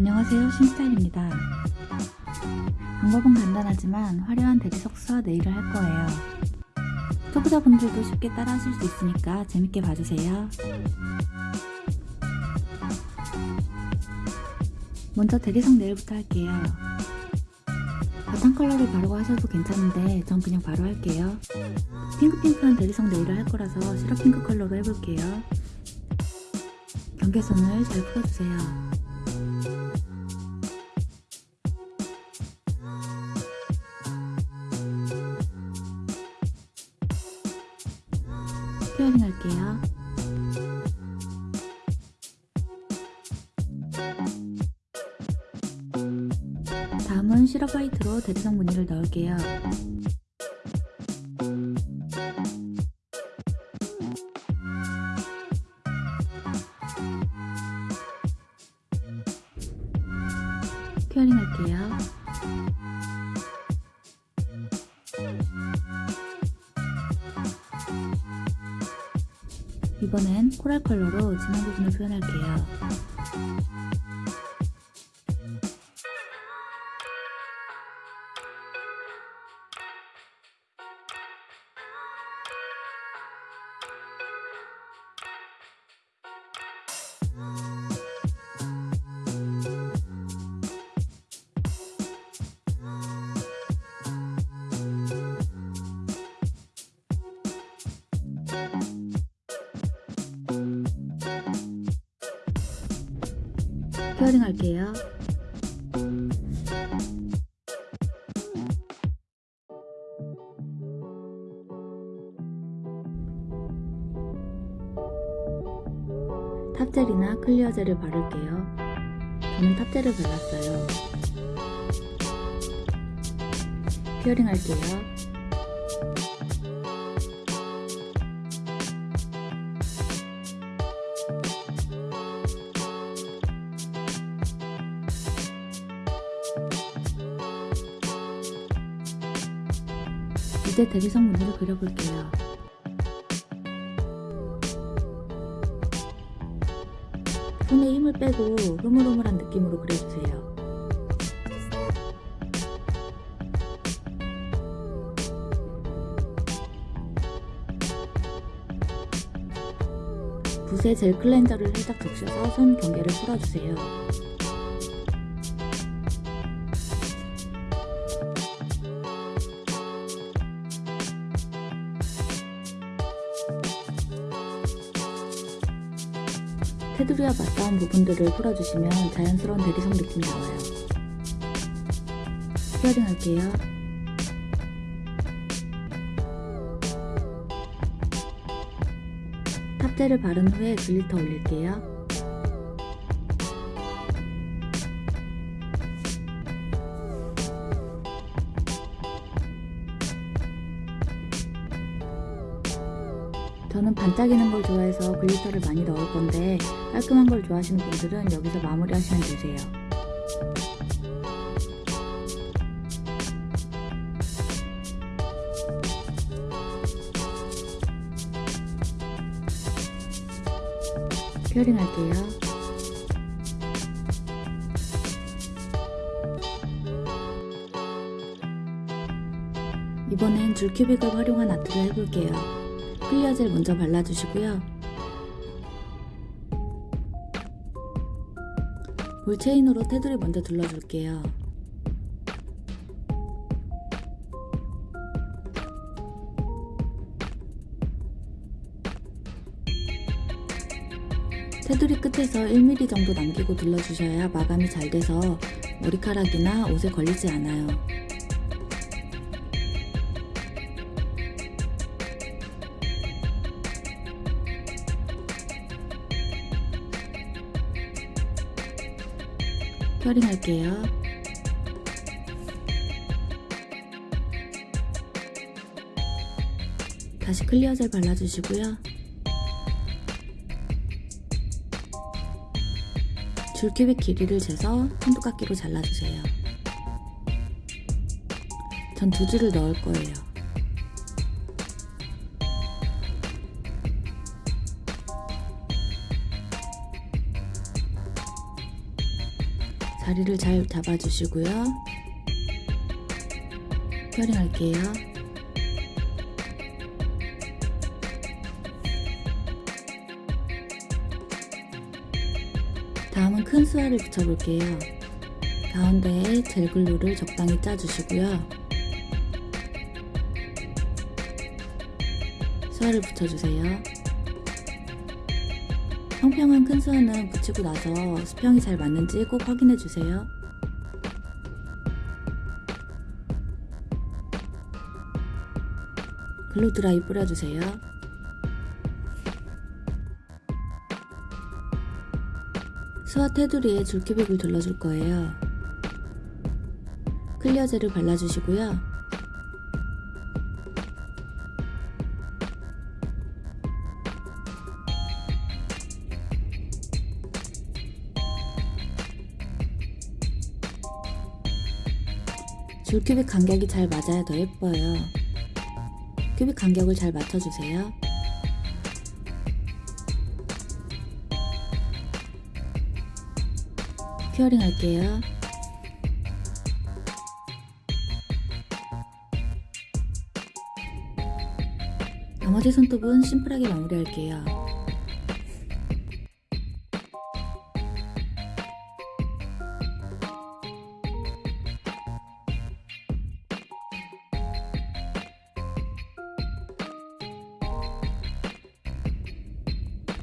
안녕하세요. 신스타일입니다. 방법은 간단하지만 화려한 대리석수와 네일을 할 거예요. 초보자분들도 쉽게 따라 하실 수 있으니까 재밌게 봐주세요. 먼저 대리석 네일부터 할게요. 바탕 컬러를 바르고 하셔도 괜찮은데 전 그냥 바로 할게요. 핑크핑크한 대리석 네일을 할 거라서 시럽 핑크 컬러로 해볼게요. 경계선을 잘 풀어주세요 스퀘어링 할게요. 다음은 시럽 화이트로 대리석 무늬를 넣을게요. 스퀘어링 할게요. 이번엔 코랄 컬러로 진한 부분을 표현할게요. 스 퀘어링 할게요. top gel이나 clear gel을 바를게요. 저는 top gel을 발랐어요. curing 할게요. 이제 대리석 무늬를 그려볼게요. 손에 힘을 빼고 흐물흐물한 느낌으로 그려주세요. 붓에 젤 클렌저를 살짝 적셔서 손 경계를 풀어주세요. 테두리와 맞닿은 부분들을 풀어주시면 자연스러운 대리석 느낌이 나와요. curing 할게요. top gel을 바른 후에 glitter 올릴게요. 저는 반짝이는 걸 좋아해서 glitter를 많이 넣을 건데 깔끔한 걸 좋아하시는 분들은 여기서 마무리 하시면 되세요. curing 할게요. 이번엔 줄큐빅을 활용한 아트를 해볼게요. 클리어젤 먼저 발라주시고요. 볼체인으로 테두리 먼저 둘러줄게요. 테두리 끝에서 1mm 정도 남기고 둘러주셔야 마감이 잘 돼서 머리카락이나 옷에 걸리지 않아요. 큐어링 할게요. 다시 클리어 젤 발라주시고요. 줄큐빅 길이를 재서 한두깎기로 잘라주세요. 전 두 줄을 넣을 거예요. 다리를 잘 잡아주시고요. 큐어링 할게요. 다음은 큰 수화를 붙여볼게요. 가운데에 젤글루를 적당히 짜주시고요. 수화를 붙여주세요. 평평한 큰 수화는 붙이고 나서 수평이 잘 맞는지 꼭 확인해주세요. 글루 드라이 뿌려주세요. 수화 테두리에 줄큐빅을 둘러줄 거예요. 클리어젤을 발라주시고요. 줄 큐빅 간격이 잘 맞아야 더 예뻐요. 큐빅 간격을 잘 맞춰주세요. 큐어링 할게요. 나머지 손톱은 심플하게 마무리할게요.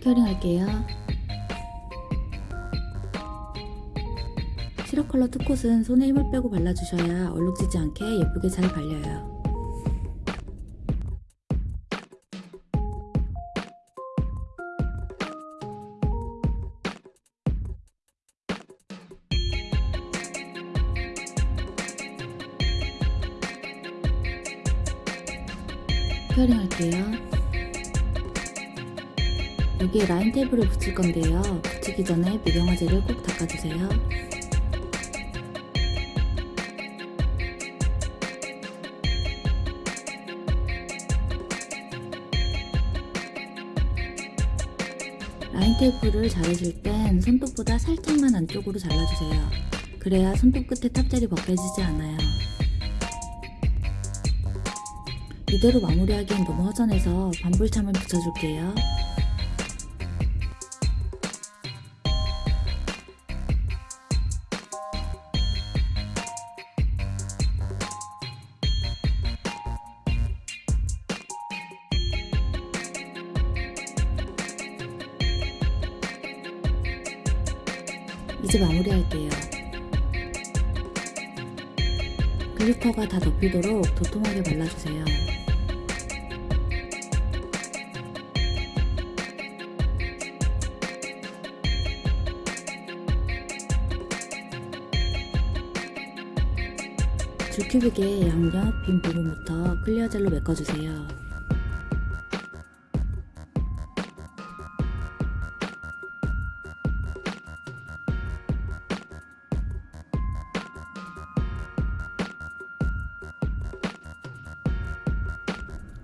큐어링 할게요. 시럽 컬러 투콧은 손에 힘을 빼고 발라주셔야 얼룩지지 않게 예쁘게 잘 발려요. curing 할게요. 여기에 line tape를 붙일 건데요. 붙이기 전에 미경화제를 꼭 닦아주세요. line tape를 자르실 땐 손톱보다 살짝만 안쪽으로 잘라주세요. 그래야 손톱 끝에 top gel이 벗겨지지 않아요. 이대로 마무리하기엔 너무 허전해서 반불참을 붙여줄게요. 이제 마무리할게요. 글리터가 다 덮이도록 도톰하게 발라주세요. 줄 큐빅의 양옆 빈 부분부터 클리어 젤로 메꿔주세요.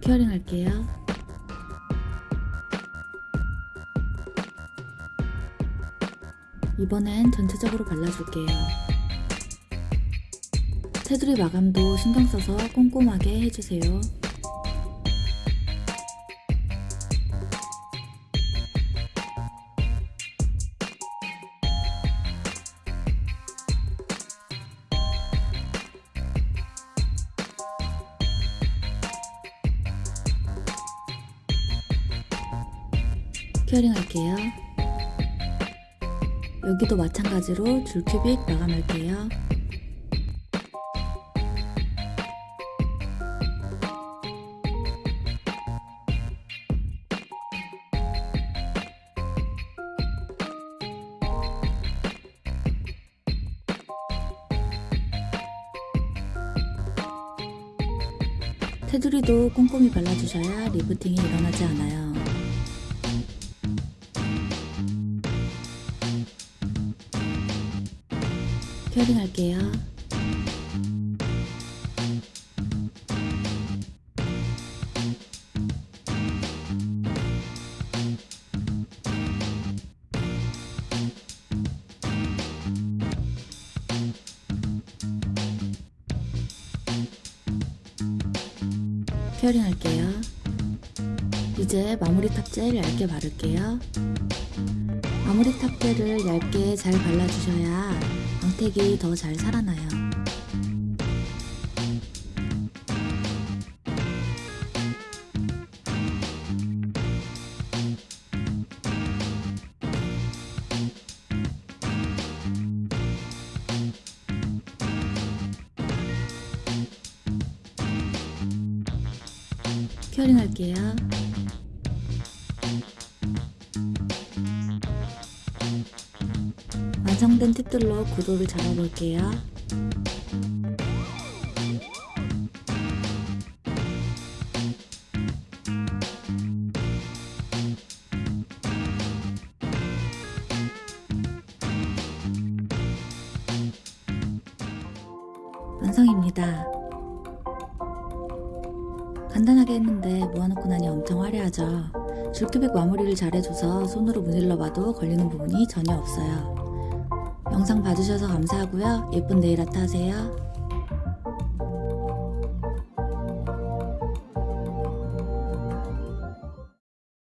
큐어링 할게요. 이번엔 전체적으로 발라줄게요. 테두리 마감도 신경 써서 꼼꼼하게 해주세요. 큐어링 할게요. 여기도 마찬가지로 줄 큐빅 마감할게요. 테두리도 꼼꼼히 발라주셔야 리프팅이 일어나지 않아요. 확인할게요. 페어링할게요. 이제 마무리 탑재를 얇게 바를게요. 마무리 탑재를 얇게 잘 발라주셔야 광택이 더 잘 살아나요. 큐어링 할게요. 완성된 팁들로 구도를 잡아볼게요. 완성입니다. 간단하게 했는데 모아놓고 나니 엄청 화려하죠. 줄큐백 마무리를 잘해줘서 손으로 문질러봐도 걸리는 부분이 전혀 없어요. 영상 봐주셔서 감사하고요. 예쁜 네일 아트 하세요.